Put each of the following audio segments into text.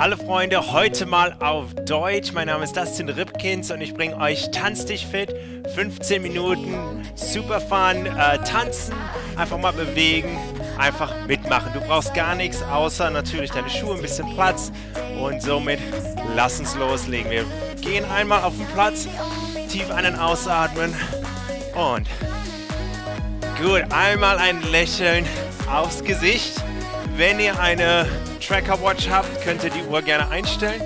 Hallo Freunde, heute mal auf Deutsch. Mein Name ist Dustin Ripkins und ich bringe euch Tanz dich fit. 15 Minuten, super fun, äh, tanzen, einfach mal bewegen, einfach mitmachen. Du brauchst gar nichts, außer natürlich deine Schuhe, ein bisschen Platz und somit lass uns loslegen. Wir gehen einmal auf den Platz, tief einen ausatmen und gut, einmal ein Lächeln aufs Gesicht. Wenn ihr eine Tracker Watch habt, könnt ihr die Uhr gerne einstellen.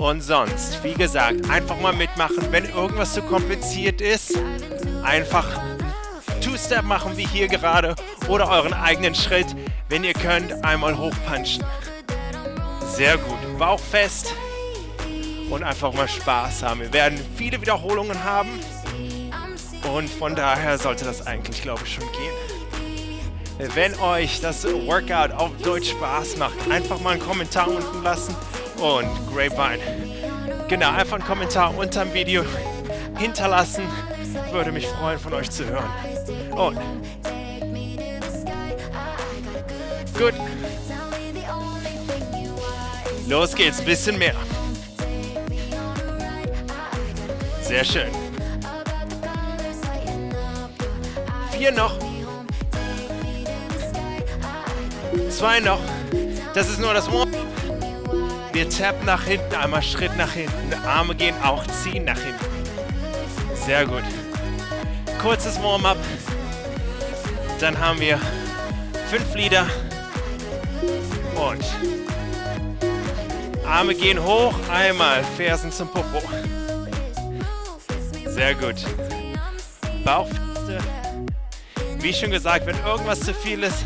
Und sonst, wie gesagt, einfach mal mitmachen. Wenn irgendwas zu kompliziert ist, einfach Two-Step machen wie hier gerade oder euren eigenen Schritt. Wenn ihr könnt, einmal hochpunchen. Sehr gut. Bauch fest und einfach mal Spaß haben. Wir werden viele Wiederholungen haben und von daher sollte das eigentlich, glaube ich, schon gehen. Wenn euch das Workout auf Deutsch Spaß macht, einfach mal einen Kommentar unten lassen und Grapevine. Genau, einfach einen Kommentar unter dem Video hinterlassen. Würde mich freuen, von euch zu hören. Und gut. Los geht's, bisschen mehr. Sehr schön. Vier noch. Zwei noch. Das ist nur das Warm. Wir tappen nach hinten, einmal Schritt nach hinten. Arme gehen auch ziehen nach hinten. Sehr gut. Kurzes Warm-up. Dann haben wir fünf Lieder. Und Arme gehen hoch, einmal Fersen zum Popo. Sehr gut. Bauchfeste. Wie schon gesagt, wenn irgendwas zu viel ist,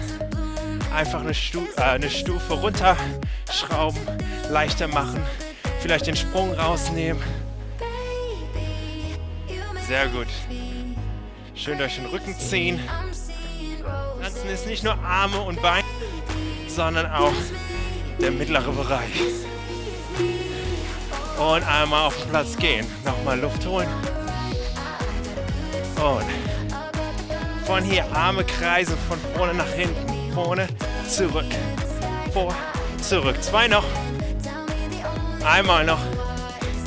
einfach eine, Stu äh, eine Stufe runterschrauben, leichter machen, vielleicht den Sprung rausnehmen. Sehr gut. Schön durch den Rücken ziehen. Tanzen ist nicht nur Arme und Beine, sondern auch der mittlere Bereich. Und einmal auf den Platz gehen. Nochmal Luft holen. Und von hier Arme kreisen, von vorne nach hinten vorne, zurück, vor, zurück. Zwei noch. Einmal noch.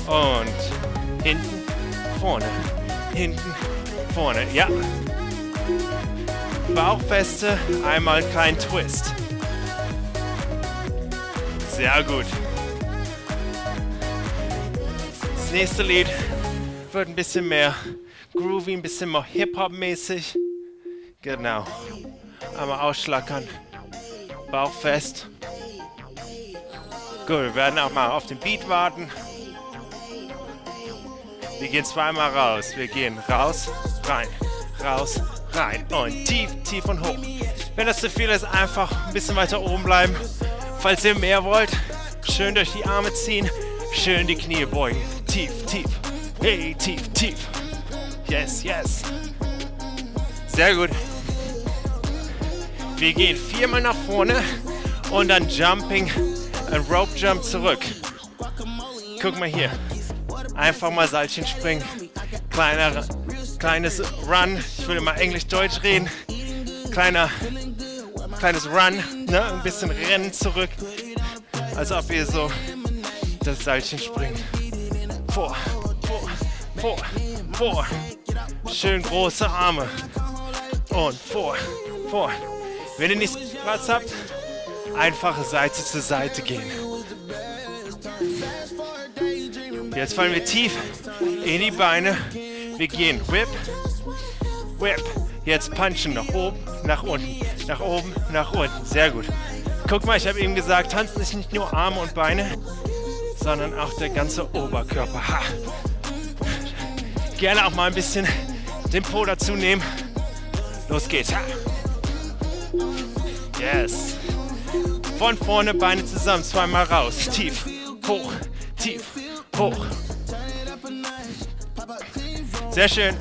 Und hinten, vorne, hinten, vorne. Ja. Bauchfeste, einmal kein Twist. Sehr gut. Das nächste Lied wird ein bisschen mehr groovy, ein bisschen mehr Hip-Hop-mäßig. Genau. Einmal ausschlackern. Bauch fest. Gut, wir werden auch mal auf den Beat warten. Wir gehen zweimal raus. Wir gehen raus, rein, raus, rein. Und tief, tief und hoch. Wenn das zu viel ist, einfach ein bisschen weiter oben bleiben. Falls ihr mehr wollt, schön durch die Arme ziehen. Schön die Knie beugen. Tief, tief. Hey, tief, tief. Yes, yes. Sehr gut. Wir gehen viermal nach vorne und dann Jumping, ein Rope Jump zurück. Guck mal hier. Einfach mal Seilchen springen. Kleiner, kleines Run. Ich will immer Englisch-Deutsch reden. Kleiner, kleines Run. Ne? Ein bisschen Rennen zurück. Als ob ihr so das Seilchen springt. Vor, vor, vor, vor. Schön große Arme. Und vor, vor. Wenn ihr nicht Platz habt, einfach Seite zu Seite gehen. Jetzt fallen wir tief in die Beine. Wir gehen Whip, Whip. Jetzt punchen nach oben, nach unten, nach oben, nach unten. Sehr gut. Guck mal, ich habe eben gesagt, tanzen ist nicht nur Arme und Beine, sondern auch der ganze Oberkörper. Ha. Gerne auch mal ein bisschen den Po dazu nehmen. Los geht's. Ha. Yes. Von vorne Beine zusammen, zweimal raus. Tief, hoch, tief, hoch. Sehr schön.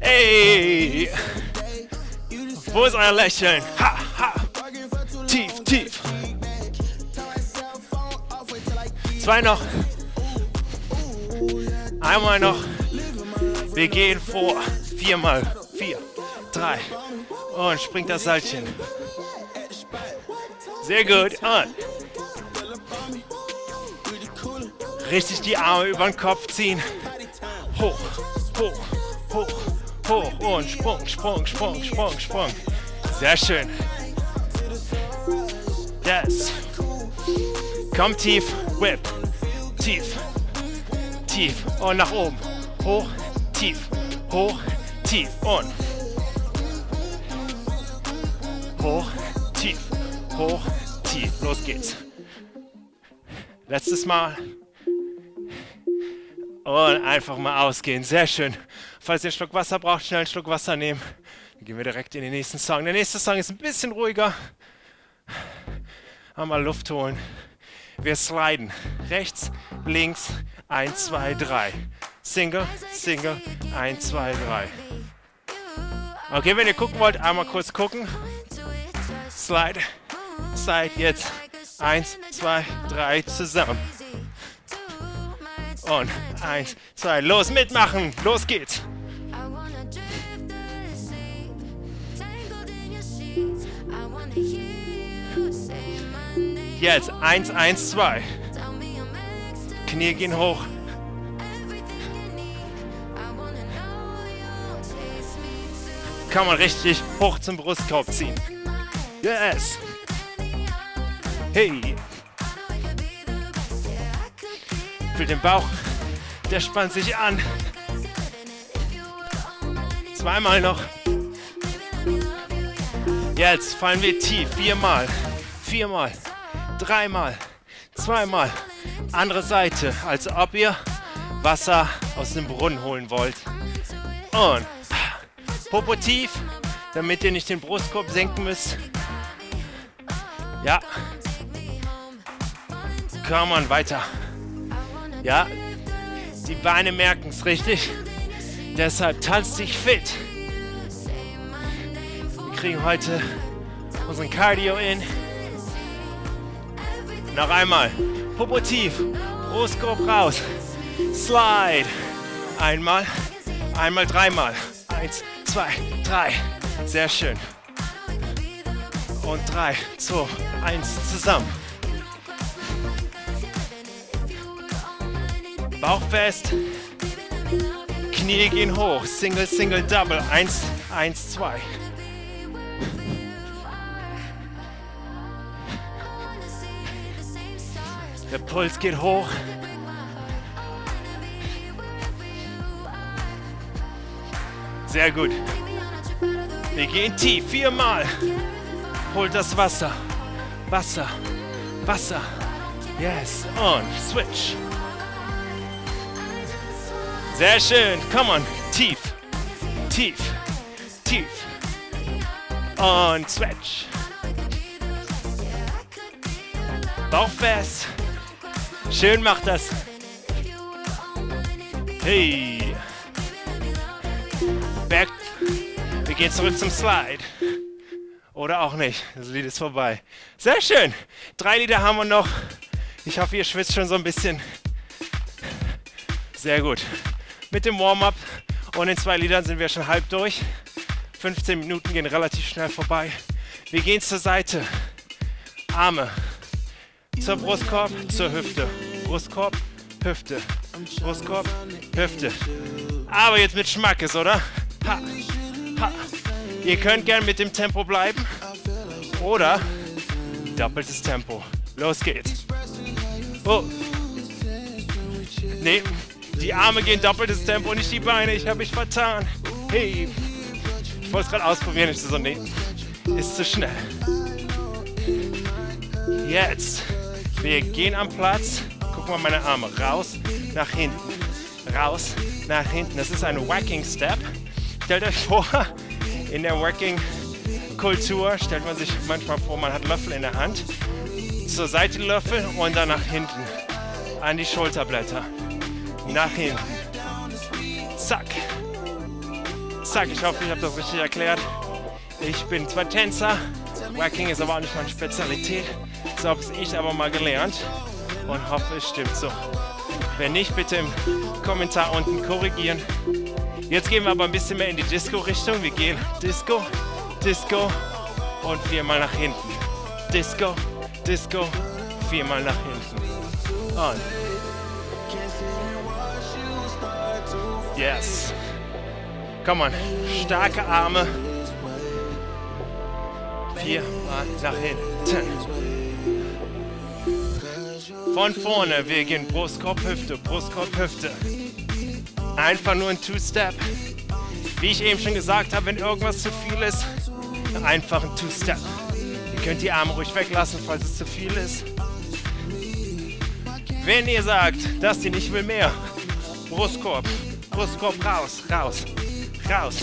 Ey. Wo ist euer Lächeln? Ha, ha. Tief, tief. Zwei noch. Einmal noch. Wir gehen vor. Viermal. Drei, und springt das Seilchen. Sehr gut. Und richtig die Arme über den Kopf ziehen. Hoch, hoch, hoch, hoch und Sprung, Sprung, Sprung, Sprung, Sprung. Sehr schön. Yes. Komm tief, whip. Tief, tief und nach oben. Hoch, tief, hoch, tief und hoch, tief, hoch, tief. Los geht's. Letztes Mal. Und einfach mal ausgehen. Sehr schön. Falls ihr einen Schluck Wasser braucht, schnell einen Schluck Wasser nehmen. Dann gehen wir direkt in den nächsten Song. Der nächste Song ist ein bisschen ruhiger. Einmal Luft holen. Wir sliden. Rechts, links, 1, 2, 3. Single, Single, 1, 2, 3. Okay, wenn ihr gucken wollt, einmal kurz gucken. Slide, Slide, jetzt. 1, 2, 3 zusammen. Und 1, 2, los, mitmachen. Los geht's. Jetzt 1, 1, 2. Knie gehen hoch. Kann man richtig hoch zum Brustkorb ziehen. Yes. Hey. Für den Bauch. Der spannt sich an. Zweimal noch. Jetzt fallen wir tief. Viermal. Viermal dreimal, zweimal. Andere Seite, als ob ihr Wasser aus dem Brunnen holen wollt. Und Popo tief, damit ihr nicht den Brustkorb senken müsst. Ja. Komm on, weiter. Ja. Die Beine merken es richtig. Deshalb tanzt dich fit. Wir kriegen heute unseren Cardio in. Noch einmal. Popo tief. Brustkorb raus. Slide. Einmal. Einmal, dreimal. Eins, zwei, drei. Sehr schön. Und drei, zwei, eins, zusammen. Bauch fest. Knie gehen hoch. Single, Single, Double. Eins, eins, zwei. Der Puls geht hoch. Sehr gut. Wir gehen tief, viermal. Holt das Wasser. Wasser. Wasser. Yes. Und switch. Sehr schön. Come on. Tief. Tief. Tief. Und switch. Bauch fest. Schön macht das. Hey. Back. Wir gehen zurück zum Slide. Oder auch nicht. Das Lied ist vorbei. Sehr schön. Drei Lieder haben wir noch. Ich hoffe, ihr schwitzt schon so ein bisschen. Sehr gut. Mit dem Warm-up und den zwei Liedern sind wir schon halb durch. 15 Minuten gehen relativ schnell vorbei. Wir gehen zur Seite. Arme zur Brustkorb, zur Hüfte. Brustkorb, Hüfte. Brustkorb, Hüfte. Aber jetzt mit Schmackes, oder? Ha. Ihr könnt gern mit dem Tempo bleiben. Oder doppeltes Tempo. Los geht's. Oh. Nee, die Arme gehen doppeltes Tempo, nicht die Beine. Ich habe mich vertan. Hey. Ich wollte es gerade ausprobieren. Ich so, nee, ist zu schnell. Jetzt. Wir gehen am Platz. Guck mal meine Arme. Raus, nach hinten. Raus, nach hinten. Das ist ein Wacking Step. Stellt euch vor, in der Wacking-Kultur stellt man sich manchmal vor, man hat Löffel in der Hand. Zur Seite Löffel und dann nach hinten. An die Schulterblätter. Nach hinten. Zack. Zack. Ich hoffe, ich habe das richtig erklärt. Ich bin zwar Tänzer, Wacking ist aber auch nicht meine Spezialität. So habe ich aber mal gelernt und hoffe, es stimmt so. Wenn nicht, bitte im Kommentar unten korrigieren. Jetzt gehen wir aber ein bisschen mehr in die Disco-Richtung. Wir gehen Disco, Disco und viermal nach hinten. Disco, Disco. Viermal nach hinten. Und. Yes. Komm on. Starke Arme. Viermal nach hinten. Von vorne, wir gehen Brustkorb, Hüfte, Brustkorb, Hüfte. Einfach nur ein Two-Step. Wie ich eben schon gesagt habe, wenn irgendwas zu viel ist, einfach ein Two-Step. Ihr könnt die Arme ruhig weglassen, falls es zu viel ist. Wenn ihr sagt, dass ihr nicht will mehr, Brustkorb, Brustkorb raus, raus, raus.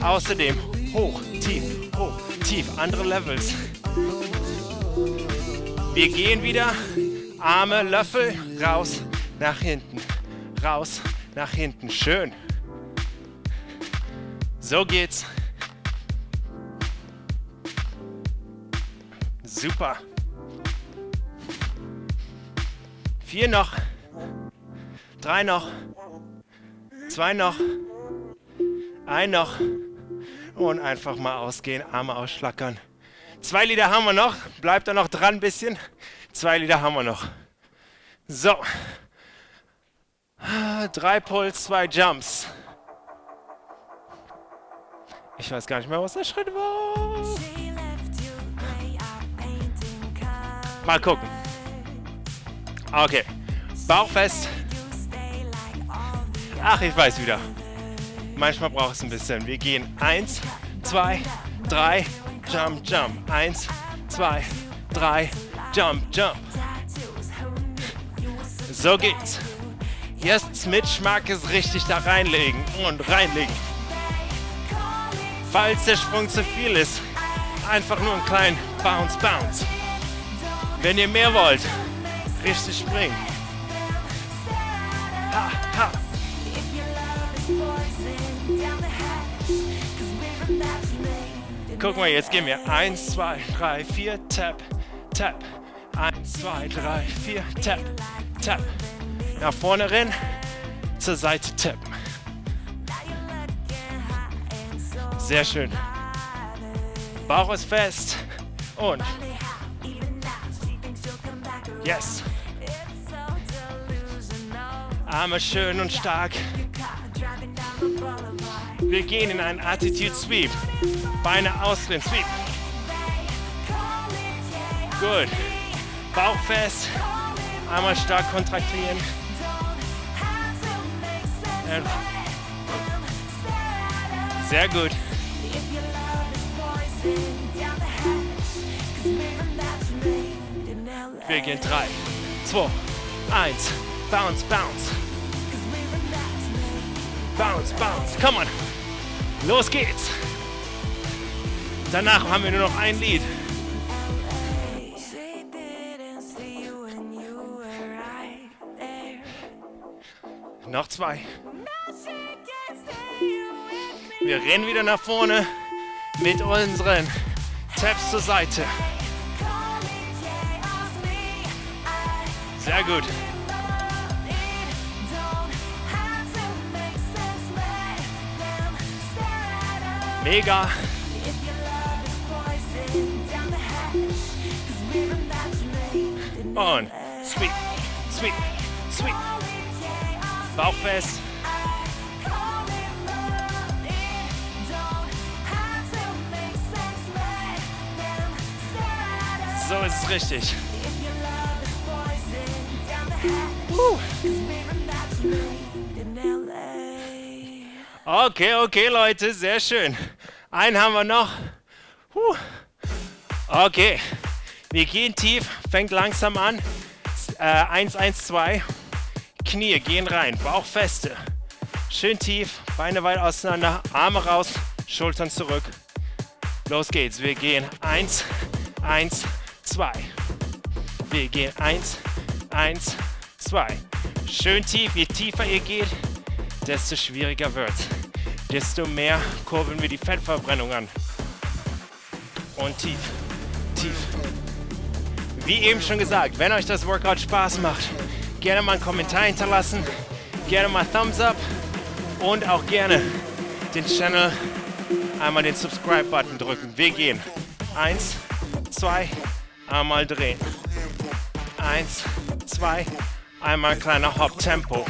Außerdem hoch, tief, hoch, tief, andere Levels. Wir gehen wieder, Arme, Löffel, raus, nach hinten, raus, nach hinten. Schön. So geht's. Super. Vier noch. Drei noch. Zwei noch. Ein noch. Und einfach mal ausgehen, Arme ausschlackern. Zwei Lieder haben wir noch. Bleibt da noch dran ein bisschen. Zwei Lieder haben wir noch. So. Drei Puls, zwei Jumps. Ich weiß gar nicht mehr, was der Schritt war. Mal gucken. Okay. Bauch fest. Ach, ich weiß wieder. Manchmal braucht es ein bisschen. Wir gehen eins, zwei, drei, jump, jump. Eins, zwei, drei, jump, jump. So geht's. Jetzt mit Schmackes richtig da reinlegen und reinlegen. Falls der Sprung zu viel ist, einfach nur einen kleinen Bounce, Bounce. Wenn ihr mehr wollt, richtig springen. Ha, ha. Guck mal, jetzt gehen wir 1, 2, 3, 4, tap, tap. 1, 2, 3, 4, tap, tap. Nach vorne rennen, zur Seite tappen. Sehr schön. Bauch ist fest. Und. Yes. Arme schön und stark. Wir gehen in einen Attitude Sweep. Beine ausdrehen. Sweep. Gut. Bauch fest. Einmal stark kontraktieren. Sehr gut. Wir gehen 3, 2, 1. Bounce, bounce. Bounce, bounce. Come on. Los geht's. Danach haben wir nur noch ein Lied. Noch zwei. Wir rennen wieder nach vorne mit unseren Taps zur Seite. Sehr gut. Mega. Und sweep, sweep, sweep. Bauch fest. So ist es richtig. Okay, okay, Leute, sehr schön. Einen haben wir noch. Okay, wir gehen tief, fängt langsam an. Äh, 1, 1, 2. Knie gehen rein, Bauch feste. Schön tief, Beine weit auseinander, Arme raus, Schultern zurück. Los geht's, wir gehen 1, 1, 2. Wir gehen 1, 1, 2. Schön tief, je tiefer ihr geht, desto schwieriger wird Desto mehr kurbeln wir die Fettverbrennung an. Und tief, tief. Wie eben schon gesagt, wenn euch das Workout Spaß macht, gerne mal einen Kommentar hinterlassen, gerne mal Thumbs up und auch gerne den Channel einmal den Subscribe-Button drücken. Wir gehen. Eins, zwei, Einmal drehen. Eins, zwei, einmal kleiner Hop-Tempo.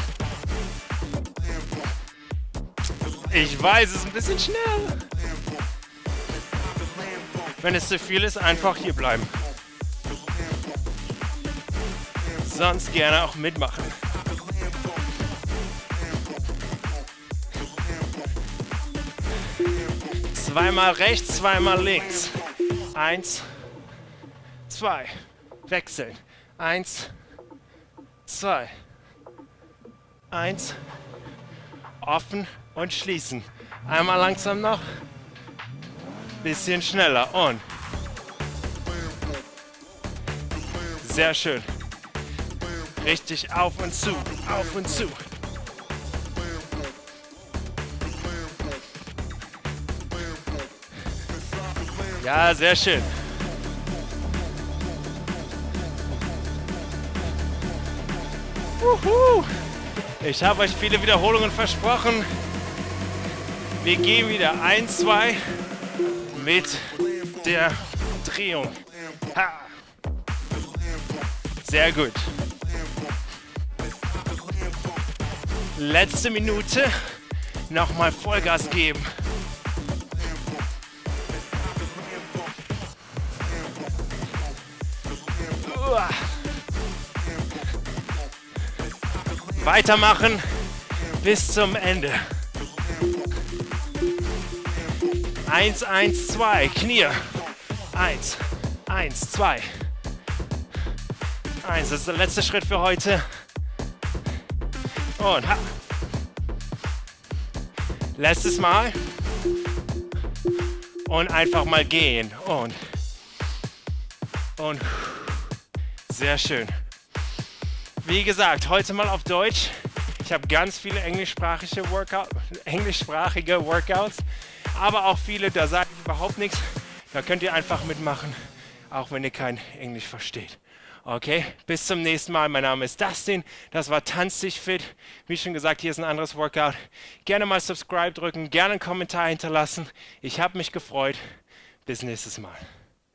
Ich weiß, es ist ein bisschen schnell. Wenn es zu viel ist, einfach hier bleiben. Sonst gerne auch mitmachen. Zweimal rechts, zweimal links. Eins, zwei. Wechseln. Eins, zwei. Eins. Offen und schließen. Einmal langsam noch. Bisschen schneller und. Sehr schön. Richtig auf und zu, auf und zu. Ja, sehr schön. Ich habe euch viele Wiederholungen versprochen. Wir gehen wieder ein, zwei mit der Drehung. Ha. Sehr gut. Letzte Minute. Nochmal Vollgas geben. Weitermachen bis zum Ende. Eins, eins, zwei. Knie. Eins, eins, zwei. Eins. Das ist der letzte Schritt für heute. Und ha. Letztes Mal. Und einfach mal gehen. Und. Und. Sehr schön. Wie gesagt, heute mal auf Deutsch. Ich habe ganz viele englischsprachige, Workout, englischsprachige Workouts, aber auch viele, da sage ich überhaupt nichts. Da könnt ihr einfach mitmachen, auch wenn ihr kein Englisch versteht. Okay, bis zum nächsten Mal. Mein Name ist Dustin. Das war Tanz dich fit. Wie schon gesagt, hier ist ein anderes Workout. Gerne mal Subscribe drücken, gerne einen Kommentar hinterlassen. Ich habe mich gefreut. Bis nächstes Mal.